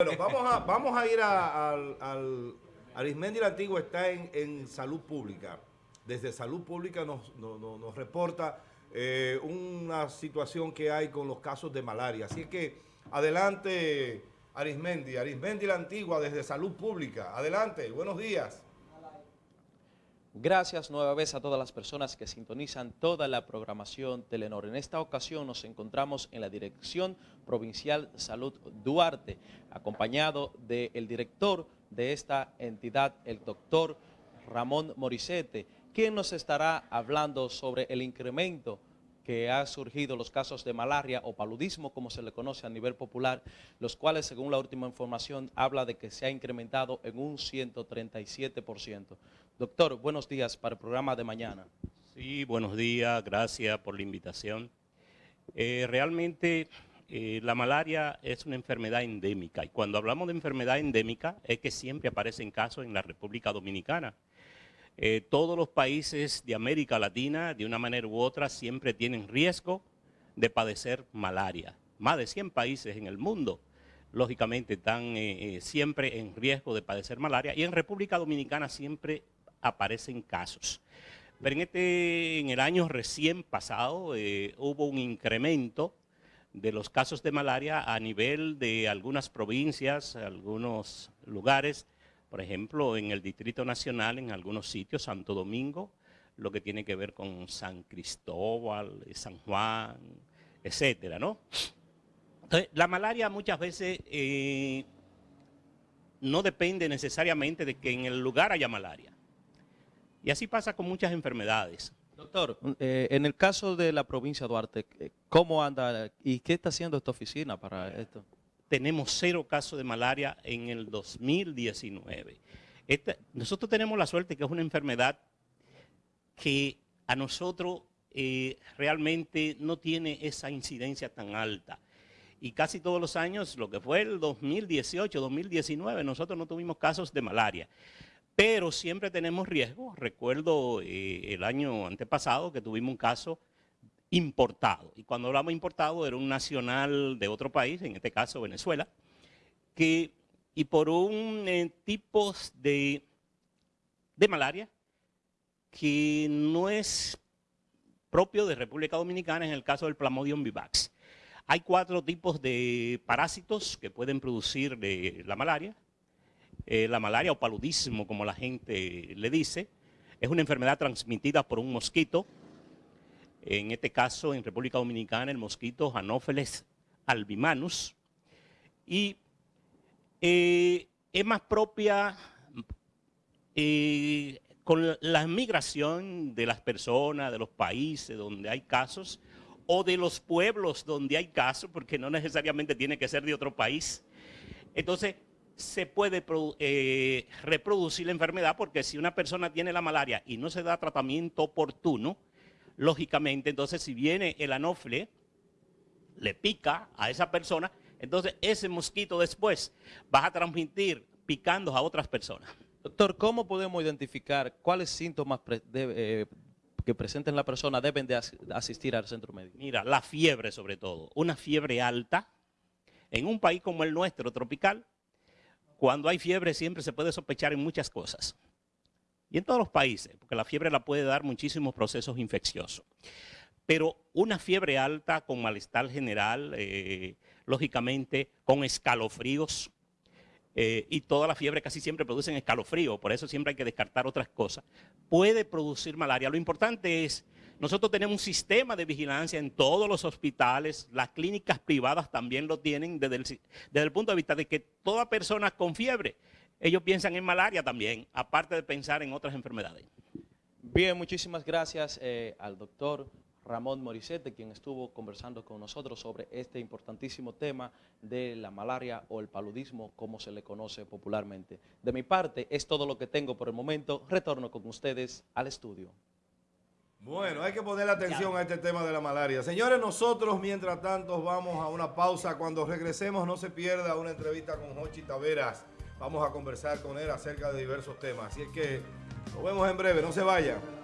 Bueno, vamos a, vamos a ir al... al Arismendi la Antigua está en, salud pública. Desde salud pública nos, nos, reporta eh, una situación que hay con los casos de malaria. Así que adelante Arismendi, Arismendi la Antigua desde salud pública. Adelante, buenos días. Gracias nueva vez a todas las personas que sintonizan toda la programación Telenor. En esta ocasión nos encontramos en la Dirección Provincial Salud Duarte, acompañado del director de esta entidad, el doctor Ramón Morisete, quien nos estará hablando sobre el incremento que ha surgido los casos de malaria o paludismo, como se le conoce a nivel popular, los cuales, según la última información, habla de que se ha incrementado en un 137%. Doctor, buenos días para el programa de mañana. Sí, buenos días, gracias por la invitación. Eh, realmente eh, la malaria es una enfermedad endémica y cuando hablamos de enfermedad endémica es que siempre aparecen casos en la República Dominicana. Eh, todos los países de América Latina, de una manera u otra, siempre tienen riesgo de padecer malaria. Más de 100 países en el mundo, lógicamente, están eh, eh, siempre en riesgo de padecer malaria y en República Dominicana siempre aparecen casos. Pero en, este, en el año recién pasado hubo un incremento de los casos de malaria a nivel de algunas provincias, algunos lugares, por ejemplo, en el Distrito Nacional, en algunos sitios, Santo Domingo, lo que tiene que ver con San Cristóbal, San Juan, etcétera, ¿no? Entonces, la malaria muchas veces eh, no depende necesariamente de que en el lugar haya malaria. Y así pasa con muchas enfermedades. Doctor, eh, en el caso de la provincia de Duarte, eh, ¿cómo anda y qué está haciendo esta oficina para esto? Tenemos cero casos de malaria en el 2019. nosotros tenemos la suerte que es una enfermedad que a nosotros eh, realmente no tiene esa incidencia tan alta. Y casi todos los años, lo que fue el 2018, 2019, nosotros no tuvimos casos de malaria. Pero siempre tenemos riesgo. Recuerdo eh, el año antepasado que tuvimos un caso importado. Y cuando hablamos importado era un nacional de otro país, en este caso Venezuela, que, y por un eh, tipo de, de malaria que no es propio de República Dominicana, en el caso del Plamodium vivax. Hay cuatro tipos de parásitos que pueden producir la malaria. Eh, la malaria o paludismo, como la gente le dice, es una enfermedad transmitida por un mosquito en este caso en República Dominicana el mosquito Anopheles albimanus, y eh, es más propia eh, con la migración de las personas, de los países donde hay casos, o de los pueblos donde hay casos, porque no necesariamente tiene que ser de otro país. Entonces, se puede eh, reproducir la enfermedad porque si una persona tiene la malaria y no se da tratamiento oportuno, lógicamente, entonces si viene el anofle, le pica a esa persona, entonces ese mosquito después va a transmitir picando a otras personas. Doctor, ¿cómo podemos identificar cuáles síntomas eh, que presenten la persona deben de asistir al centro médico? Mira, la fiebre sobre todo, una fiebre alta, en un país como el nuestro, tropical, cuando hay fiebre siempre se puede sospechar en muchas cosas y en todos los países, porque la fiebre la puede dar muchísimos procesos infecciosos. Pero una fiebre alta con malestar general, eh, lógicamente con escalofríos, eh, y toda la fiebre casi siempre producen escalofrío, por eso siempre hay que descartar otras cosas, puede producir malaria. Lo importante es, nosotros tenemos un sistema de vigilancia en todos los hospitales, las clínicas privadas también lo tienen desde desde el punto de vista de que toda persona con fiebre ellos piensan en malaria también, aparte de pensar en otras enfermedades. Bien, muchísimas gracias eh, al doctor Ramón Morisete, quien estuvo conversando con nosotros sobre este importantísimo tema de la malaria o el paludismo, como se le conoce popularmente. De mi parte, es todo lo que tengo por el momento. Retorno con ustedes al estudio. Bueno, hay que poner atención a este tema de la malaria. Señores, nosotros mientras tanto vamos a una pausa. Cuando regresemos no se pierda una entrevista con Jochi Taveras. Vamos a conversar con él acerca de diversos temas. Así es que nos vemos en breve, no se vayan.